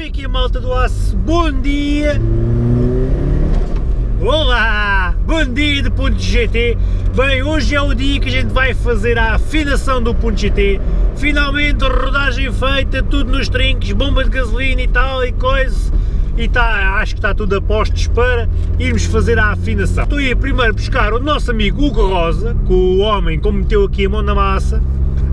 E aqui a malta do Aço, bom dia! Olá! Bom dia de Ponto GT! Bem, hoje é o dia que a gente vai fazer a afinação do Ponto GT. Finalmente, rodagem feita, tudo nos trinques, bomba de gasolina e tal e coisa. E tá, acho que está tudo a postos para irmos fazer a afinação. Estou a ir primeiro buscar o nosso amigo Hugo Rosa, com o homem que meteu aqui a mão na massa,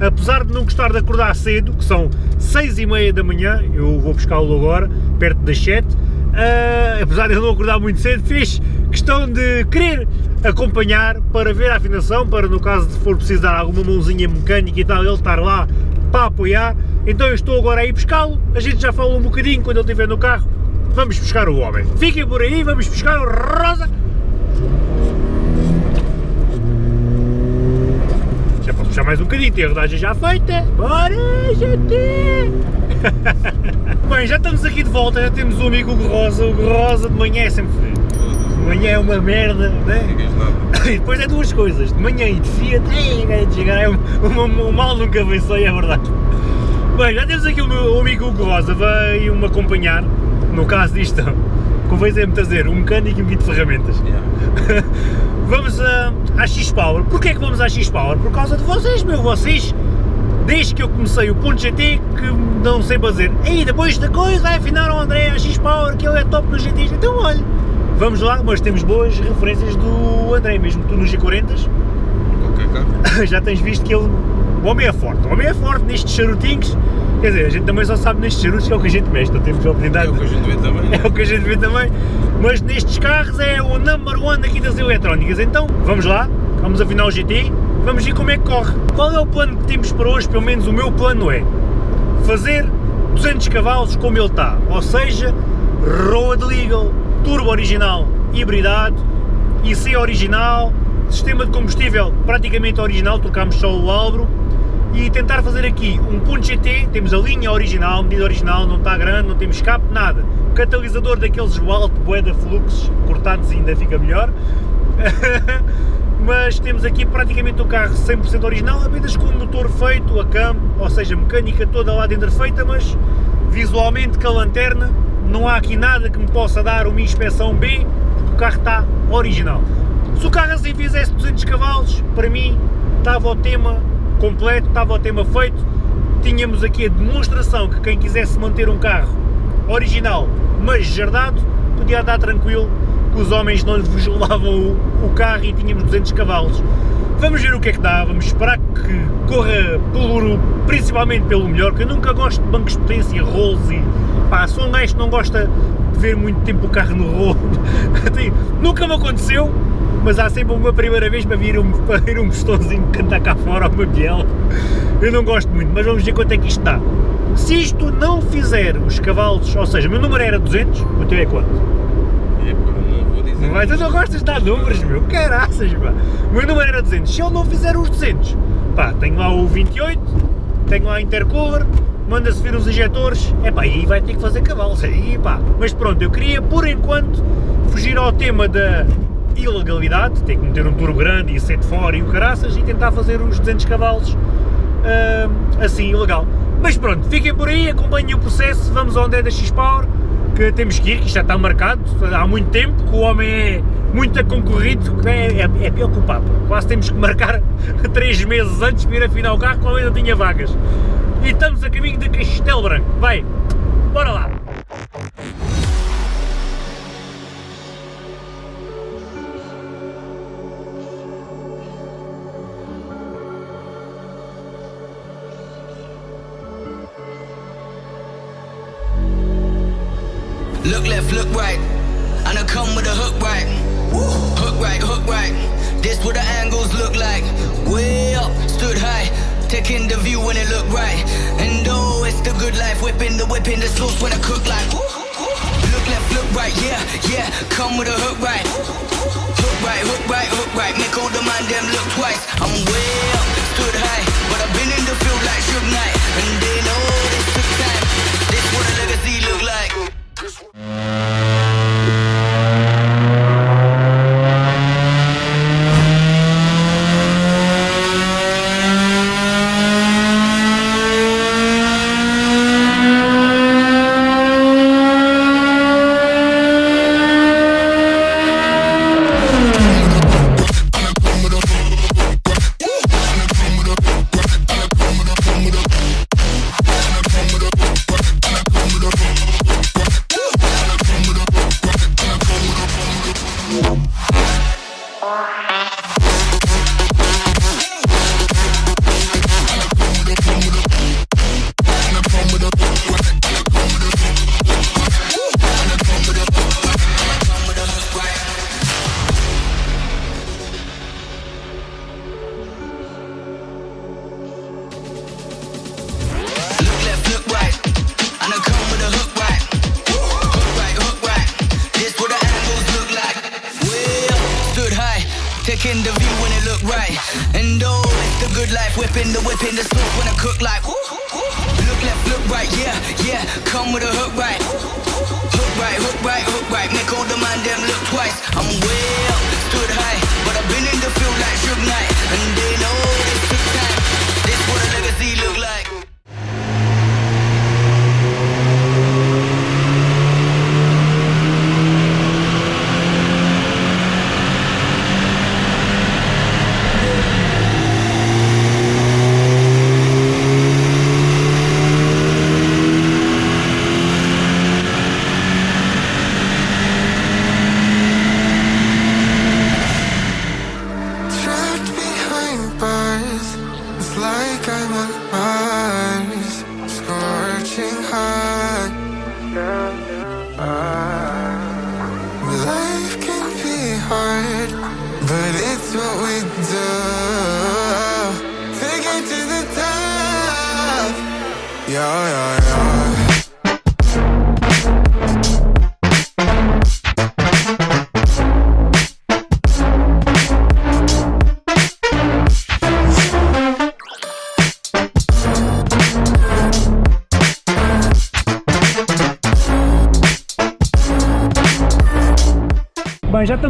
apesar de não gostar de acordar cedo, que são 6 e meia da manhã, eu vou buscá-lo agora, perto das 7, uh, ah, apesar de não acordar muito cedo, fez questão de querer acompanhar para ver a afinação, para no caso de for precisar alguma mãozinha mecânica e tal, ele estar lá para apoiar, então eu estou agora a ir buscá-lo, a gente já fala um bocadinho quando ele estiver no carro, vamos buscar o homem. Fiquem por aí, vamos buscar o Rosa puxar mais um bocadinho, tem a rodagem já feita. Bora, gente! Bem, já estamos aqui de volta, já temos o amigo Hugo Rosa. O Hugo Rosa de manhã é sempre frio. De manhã é uma merda, né? E depois é duas coisas, de manhã e de Fiat, de chegar, é um, um, um mal nunca só, é verdade. Bem, já temos aqui o meu amigo Hugo Rosa, veio-me acompanhar, no caso disto, convém-me dizer, um mecânico e um guia de ferramentas. Yeah. vamos a, à X-Power. Porquê é que vamos à X-Power? Por causa de vocês, meu, vocês, desde que eu comecei o ponto GT, que não sei fazer, aí depois da coisa, vai afinar o André a X-Power, que ele é top no GT, então olha, vamos lá, mas temos boas referências do André, mesmo tu nos G40s, okay, já tens visto que ele, o homem é forte, o homem é forte nestes charutinhos, Quer dizer, a gente também só sabe nestes charutos que é o que a gente mexe, não temos a oportunidade. É o que a gente vê também. É o que a gente vê também. Mas nestes carros é o number one aqui das eletrónicas. Então, vamos lá, vamos afinar o GT, vamos ver como é que corre. Qual é o plano que temos para hoje? Pelo menos o meu plano é fazer 200 cavalos como ele está, ou seja, road legal, turbo original, hibridado, IC original, sistema de combustível praticamente original, trocámos só o albro, e tentar fazer aqui um ponto GT, temos a linha original, medida original, não está grande, não temos escape, nada. Catalisador daqueles alto, boeda fluxos, cortados ainda fica melhor. Mas temos aqui praticamente o carro 100% original, apenas com o motor feito, a cam, ou seja, mecânica toda lá dentro feita, mas visualmente com a lanterna não há aqui nada que me possa dar uma inspeção B, porque o carro está original. Se o carro assim fizesse 200 cavalos, para mim estava o tema completo, estava o tema feito, tínhamos aqui a demonstração que quem quisesse manter um carro original, mas jardado, podia andar tranquilo, que os homens não lhe velavam o, o carro e tínhamos 200 cavalos. Vamos ver o que é que dá, vamos esperar que corra pelo, principalmente pelo melhor, que eu nunca gosto de bancos de potência, rolls e pá, sou um gajo que não gosta de ver muito tempo o carro no rolo, nunca me aconteceu, mas há sempre uma primeira vez para vir um, para vir um pistãozinho cantar cá fora ou uma biela. Eu não gosto muito, mas vamos ver quanto é que isto dá. Se isto não fizer os cavalos, ou seja, o meu número era 200, o teu é quanto? É, não vou dizer. Mas tu não gostas de dar números, meu, caraças, pá. O meu número era 200, se ele não fizer os 200, pá, tenho lá o 28, tenho lá a intercooler, manda-se vir os injetores, é pá, aí vai ter que fazer cavalos, aí pá. Mas pronto, eu queria, por enquanto, fugir ao tema da ilegalidade, tem que meter um turbo grande e sete fora e o caraças e tentar fazer os 200 cavalos uh, assim, ilegal. Mas pronto, fiquem por aí, acompanhem o processo, vamos ao André da X-Power, que temos que ir, que isto já está marcado há muito tempo, que o homem é muito concorrido, é, é, é pior que o Papa, quase temos que marcar 3 meses antes para ir afinar o carro, quando ainda tinha vagas. E estamos a caminho de Castelo Branco, vai, bora lá! Look left, look right. And I come with a hook right. Hook right, hook right. This what the angles look like. Way up, stood high. Taking the view when it look right. And oh, it's the good life. Whipping the whipping the sauce when I cook like. Look left, look right, yeah, yeah. Come with a hook right. Hook right, hook right, hook right. Make all the man them look twice. I'm way up, stood high. But I've been in the field like Suge Knight. And they know like.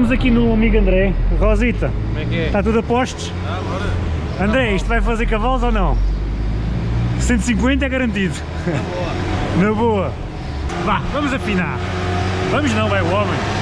Estamos aqui no amigo André. Rosita, Como é que é? está tudo a postos? Ah, bora. André, isto vai fazer cavalos ou não? 150 é garantido. Na boa. Vá, vamos afinar. Vamos não, é o homem.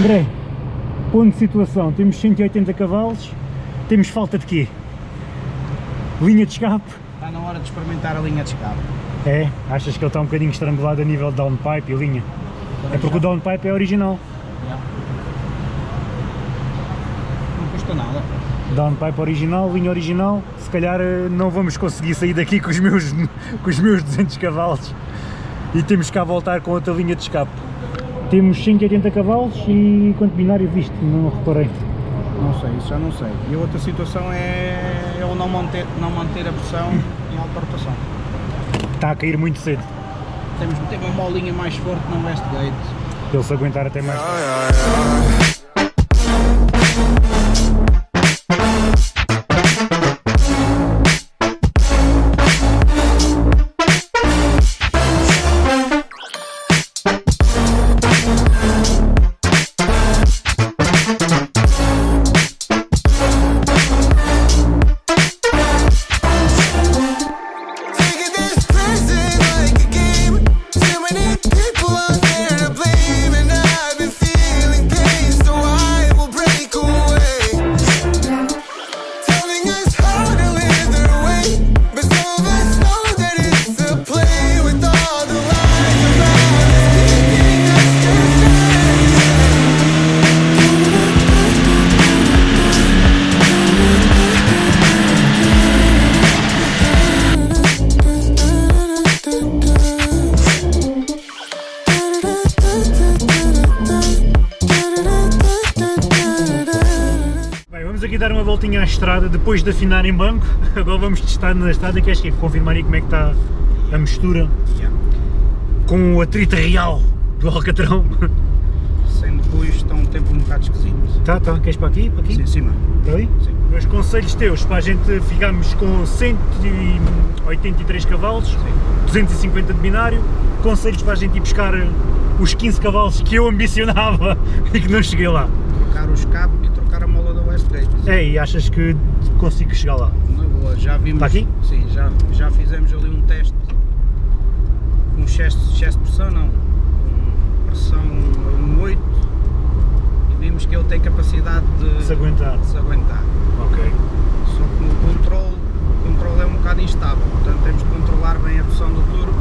André, ponto de situação. Temos 180 cavalos. Temos falta de quê? Linha de escape? Está na hora de experimentar a linha de escape. É? Achas que ele está um bocadinho estrangulado a nível de downpipe e linha? É porque o downpipe é original. Não custa nada. Downpipe original, linha original. Se calhar eh, não vamos conseguir sair daqui com os meus, com os meus 200 cavalos. E temos cá a voltar com outra linha de escape. Temos 180 cavalos e quanto binário viste? Não reparei. Não sei, isso já não sei. E a outra situação é eu não manter, não manter a pressão em alta rotação. Está a cair muito cedo. Temos de ter uma molinha mais forte no Westgate. Para ele se aguentar até mais. Yeah. Voltinha à estrada depois de afinar em banco. Agora vamos testar na estrada. Queres que confirmar aí como é que está a mistura com o atrito real do Alcatrão? sem depois está um tempo um bocado esquisito. Tá, tá, queres para aqui? Para aqui? Sim, cima. Está aí? Sim. Meus conselhos teus para a gente ficarmos com 183 cavalos, 250 de binário, conselhos para a gente ir buscar os 15 cavalos que eu ambicionava e que não cheguei lá. Trocar o escape e. É, e achas que consigo chegar lá? Na boa, já vimos. Está aqui? Sim, já, já fizemos ali um teste com excesso, excesso de pressão, não. Com pressão no 8 e vimos que ele tem capacidade de Se aguentar. de se aguentar. Ok. Só que no controle, o controle é um bocado instável, portanto temos de controlar bem a pressão do turbo.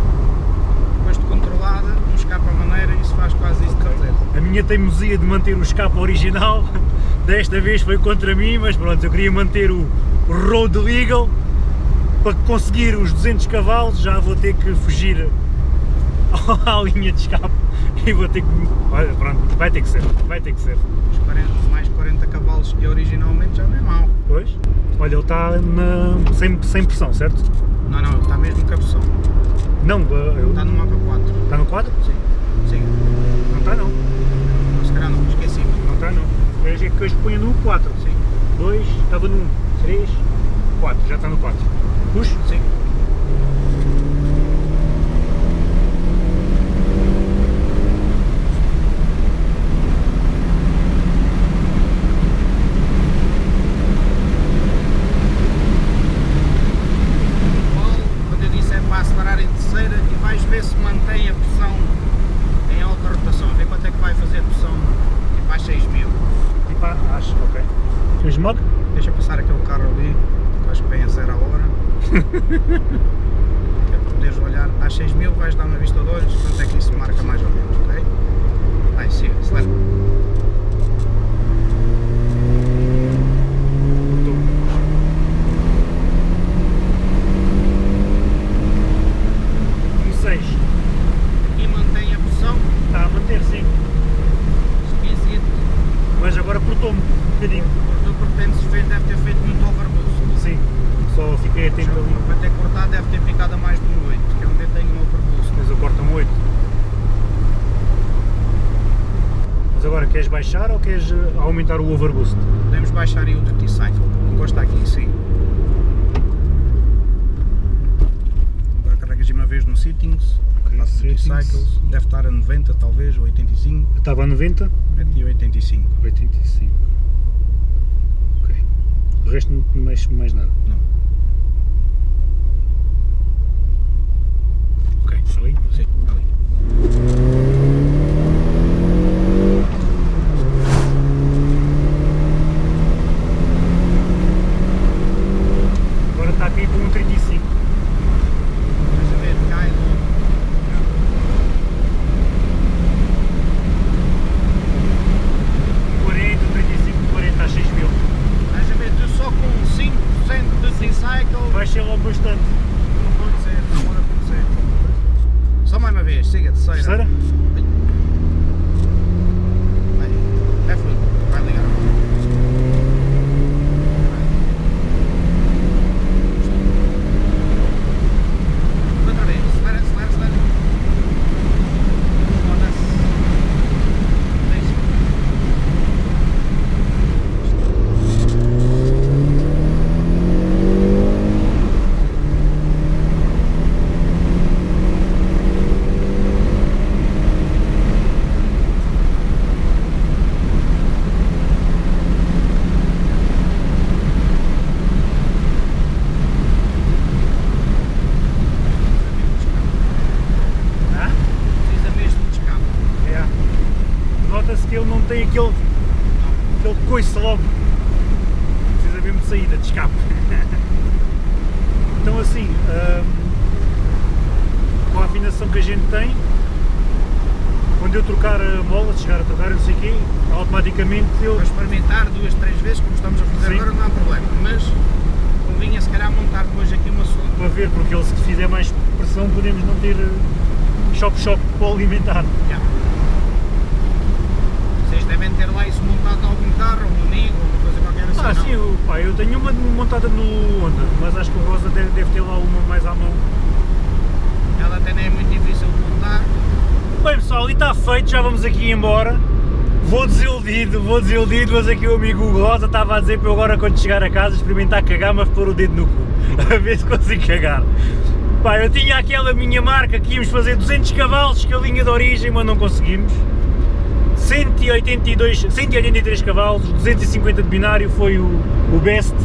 Depois de controlada, não escapa a maneira e isso faz quase isso de certeza. A minha teimosia de manter o escape original desta vez foi contra mim, mas pronto, eu queria manter o Road Legal para conseguir os 200 cavalos já vou ter que fugir à linha de escape e vou ter que. Olha, pronto, vai ter que ser, vai ter que ser. Os 40, mais 40 cavalos que originalmente já não é mau. Pois? Olha, ele está na, sem, sem pressão, certo? Não, não, ele está mesmo com a pressão. Não, eu- Está no mapa 4. está no quadro? Sim, sim. Não está não, Não, se calhar não, esqueci. não Veja que hoje ponho no 4. Sim, 2, estava no 1, 3, 4, já está no 4. Puxa? sim. Paulo, quando eu disse é para acelerar em terceira e vais ver se mantém a pressão em alta rotação. Vê quanto é que vai fazer pressão tipo às 6 mil. Tipo, ah, acho, ok. Fez mod? Deixa passar aquele carro ali, que acho que vem a zero a hora. que é para poderes olhar às 6 mil, vais dar uma vista de olhos, quanto é que isso marca mais ou menos, ok? Vai, siga, acelera. Um 6. E mantém a pressão, Está a manter, sim. esquisito, Mas agora cortou-me um bocadinho. porque tu pretendes fez, deve ter feito muito overboost. Sim. Só fiquei atento ali. Para ter cortado deve ter ficado a mais de um 8, que é onde eu tenho um overboost. Mas eu corto um 8. Mas agora queres baixar ou queres eh, aumentar o overboost? Podemos baixar aí o duty cycle, encosta aqui, sim. Agora carregas de uma vez no settings, Ok, passa duty settings. cycles, deve estar a 90 talvez, ou 85, Estava a 90, mete 85. 85. Ok. O resto não mexe mais nada. Não. Ok, ali. Sim, ali. Agora está tipo um 35. Deixa eu ver, cai logo. Um 40, 35, 40 a 6 mil. Deixa eu ver, tu só com 5% de duty cycle Vai ser logo bastante. não pode ser, não pode acontecer. Só mais uma vez, siga, terceira. Terceira? Vai, é fluido, vai ligar. Outra vez, acelera, acelera, acelera. Foda-se. Deixa. Ah? Precisa mesmo de escape. É. Nota-se que ele não tem aquele, aquele coice logo. Precisa mesmo de saída, de escape. então assim, hum, com a afinação que a gente tem, quando eu trocar a mola, se chegar a trocar, não sei quê, automaticamente eu Para experimentar duas, três vezes, como estamos a fazer Sim. agora, não há problema. Mas convinha se calhar montar depois aqui uma sonda. para ver, porque ele se fizer mais pressão podemos não ter eh, choque-choque para alimentar. Já. Vocês devem ter lá isso montado em algum carro, um amigo, uma coisa qualquer assim. Ah, não? sim, eu, pá, eu tenho uma montada no Honda, mas acho que o Rosa deve, deve ter lá uma mais à mão. Ela até nem é muito difícil de montar. Bem pessoal, e está feito, já vamos aqui embora. Vou desiludido, vou desiludido, mas aqui o amigo Rosa estava a dizer para eu agora quando chegar a casa experimentar cagar, mas pôr o dedo no cu, a ver se consigo cagar. Pá, eu tinha aquela minha marca que íamos fazer 200 cavalos, que a linha de origem, mas não conseguimos. 182, 183 cavalos, 250 de binário foi o, o best.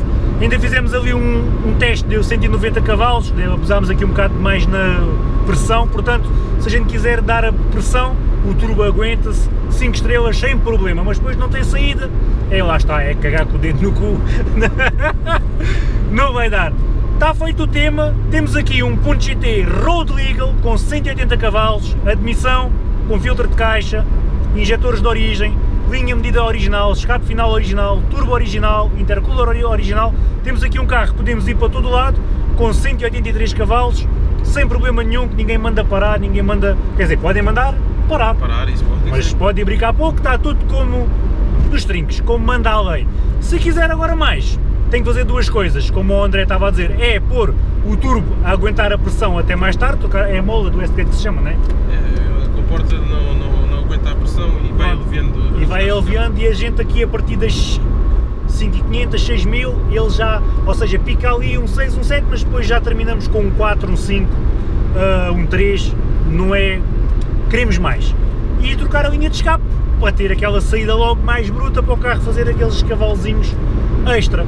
Ainda fizemos ali um, um teste, deu 190 cavalos, abusámos aqui um bocado mais na pressão, portanto, se a gente quiser dar a pressão, o turbo aguenta-se 5 estrelas sem problema, mas depois não tem saída, é lá está, é cagar com o dedo no cu, não vai dar. Está feito o tema, temos aqui um Punto GT Road Legal com 180 cavalos, admissão, com filtro de caixa, injetores de origem, linha medida original, escape final original, turbo original, intercooler ori- original. Temos aqui um carro que podemos ir para todo lado, com 183 cavalos, sem problema nenhum, que ninguém manda parar, ninguém manda... Quer dizer, podem mandar parar, Parar isso pode mas dizer. pode brincar pouco, está tudo como nos trinques, como manda a lei. Se quiser agora mais, tem que fazer duas coisas, como o André estava a dizer, é pôr o turbo a aguentar a pressão até mais tarde, é a mola do ST que se chama, não é? É, a comporta não, não, não aguenta a pressão e vai aliviando. E vai aliviando e a gente aqui a partir das 5.500, 6.000, ele já, ou seja, pica ali um 6, um 7, mas depois já terminamos com um 4, um 5, ah, um 3, não é, queremos mais. E trocar a linha de escape, para ter aquela saída logo mais bruta para o carro fazer aqueles cavalozinhos extra.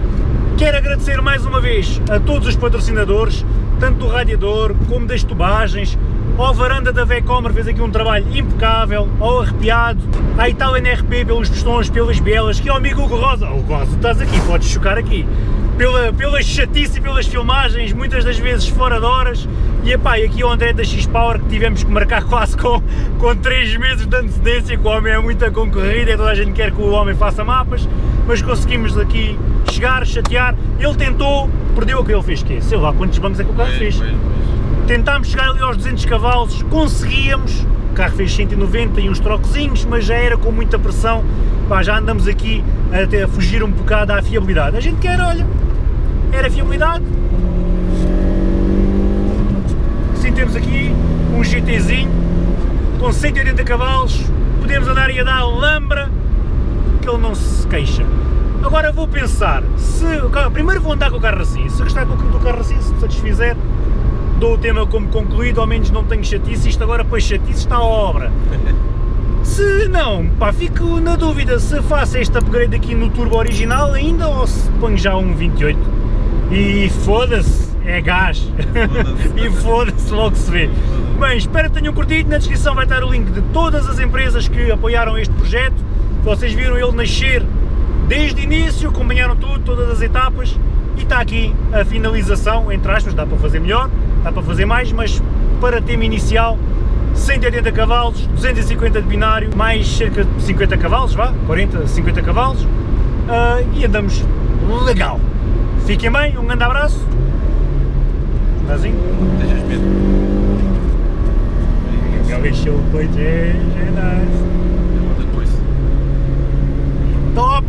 Quero agradecer mais uma vez a todos os patrocinadores, tanto do radiador como das tubagens, ao varanda da Vecomer fez aqui um trabalho impecável, ao arrepiado, à Itália NRP pelos pistões, pelas bielas, que é o amigo Hugo Rosa, Hugo Rosa, estás aqui, podes chocar aqui, pela, pela chatice e pelas filmagens, muitas das vezes fora de horas, e epá, e aqui o André da X-Power que tivemos que marcar quase com, com 3 meses de antecedência, que o homem é muito concorrido e toda a gente quer que o homem faça mapas, mas conseguimos aqui chegar, chatear, ele tentou, perdeu o que ele fez, que sei lá quantos bancos é que o carro fez, tentámos chegar ali aos 200 cavalos, conseguíamos, o carro fez 190 e uns troquezinhos, mas já era com muita pressão, pá, já andamos aqui até a fugir um bocado à fiabilidade. A gente quer, olha, era fiabilidade. Sim, temos aqui um GTzinho com 180 cavalos, podemos andar e a dar lambra, que ele não se queixa. Agora vou pensar, se carro- primeiro vou andar com o carro assim, se gostar do carro assim, se me satisfizer, dou o tema como concluído, ao menos não tenho chatice, isto agora depois chatice está à obra. Se não, pá, fico na dúvida se faço este upgrade aqui no turbo original ainda ou se ponho já um 28. E foda-se, é gás. Foda-se. e foda-se, logo se vê. Bem, espero que tenham curtido, na descrição vai estar o link de todas as empresas que apoiaram este projeto. Vocês viram ele nascer desde o início, acompanharam tudo, todas as etapas e está aqui a finalização, entre aspas, dá para fazer melhor, dá para fazer mais, mas para tema inicial 180 cavalos, 250 de binário, mais cerca de 50 cavalos, vá, 40, 50 cavalos ah, e andamos legal. Fiquem bem, um grande abraço. Nazinho? de medo. Ele encheu o peito, é, é depois. Top!